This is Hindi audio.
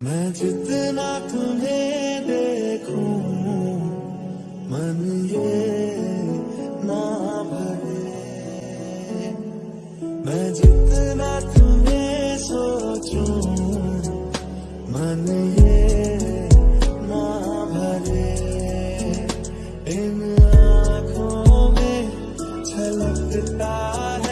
मैं जितना तुम्हें देखूँ, मन ये ना भरे। मैं जितना तुम्हें सोचूं, मन ये ना भरे। इन आँखों में छलकता है